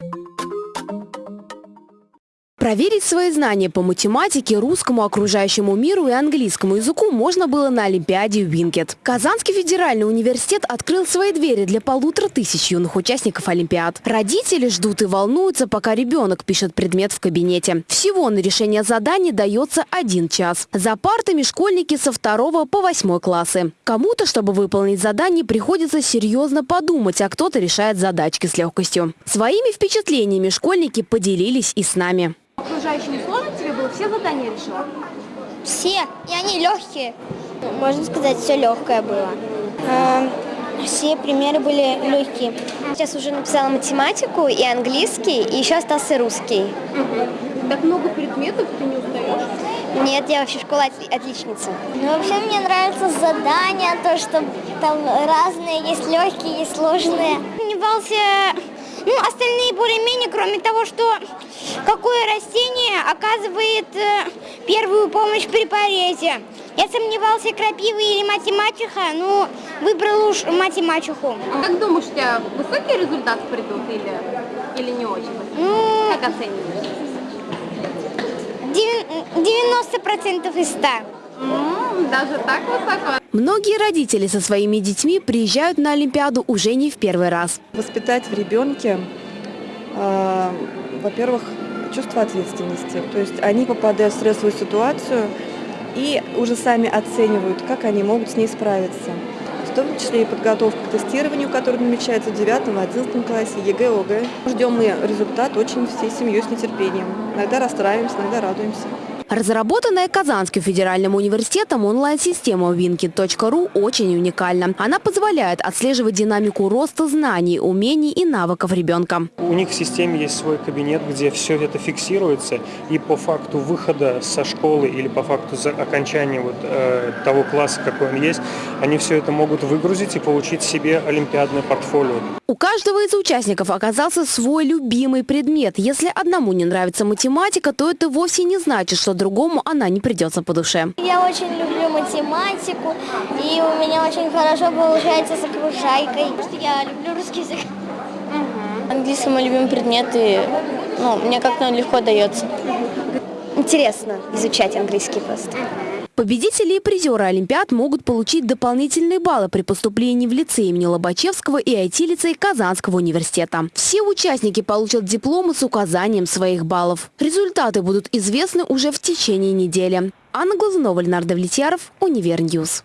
you Проверить свои знания по математике, русскому, окружающему миру и английскому языку можно было на Олимпиаде Винкет. Казанский федеральный университет открыл свои двери для полутора тысяч юных участников Олимпиад. Родители ждут и волнуются, пока ребенок пишет предмет в кабинете. Всего на решение заданий дается один час. За партами школьники со второго по восьмой классы. Кому-то, чтобы выполнить задание, приходится серьезно подумать, а кто-то решает задачки с легкостью. Своими впечатлениями школьники поделились и с нами. Окружающим сложно тебе было? Все задания решила? Все, и они легкие. Можно сказать, все легкое было. Эм, Все примеры были легкие. Сейчас уже написала математику и английский, и еще остался русский. Так много предметов, ты не устаешь? Нет, я вообще школа отли- отличница. Ну, вообще мне нравятся задания, то, что там разные, есть легкие, есть сложные. сомневался, ну, остальные более-менее, кроме того, что какое растение оказывает э, первую помощь при порезе. Я сомневался, крапива или математиха, ну, выбрал уж математику. А как думаешь, у тебя высокие результаты придут или, или не очень? Ну, Как оцениваешь? девян- 90% из 100. М, даже так высоко? Многие родители со своими детьми приезжают на Олимпиаду уже не в первый раз. воспитать в ребенке, э, во-первых, чувство ответственности. То есть они попадают в стрессовую ситуацию и уже сами оценивают, как они могут с ней справиться. В том числе и подготовка к тестированию, которое намечается в 9-11 классе, ЕГЭ, ОГЭ. Ждем мы результат очень всей семьей с нетерпением. Иногда расстраиваемся, иногда радуемся. Разработанная Казанским федеральным университетом онлайн-система winket.ru очень уникальна. Она позволяет отслеживать динамику роста знаний, умений и навыков ребенка. У них в системе есть свой кабинет, где все это фиксируется, и по факту выхода со школы или по факту окончания вот, э, того класса, какой он есть, они все это могут выгрузить и получить себе олимпиадное портфолио. У каждого из участников оказался свой любимый предмет. Если одному не нравится математика, то это вовсе не значит, что другому она не придется по душе. Я очень люблю математику, и у меня очень хорошо получается с окружайкой. Я люблю русский язык. Английский мой любимый предмет, и ну, мне как-то он легко дается. Интересно изучать английский просто. Победители и призеры Олимпиад могут получить дополнительные баллы при поступлении в лицей имени Лобачевского и IT-лицей Казанского университета. Все участники получат дипломы с указанием своих баллов. Результаты будут известны уже в течение недели. Анна Глазунова, Ленар Давлетьяров, Univer News.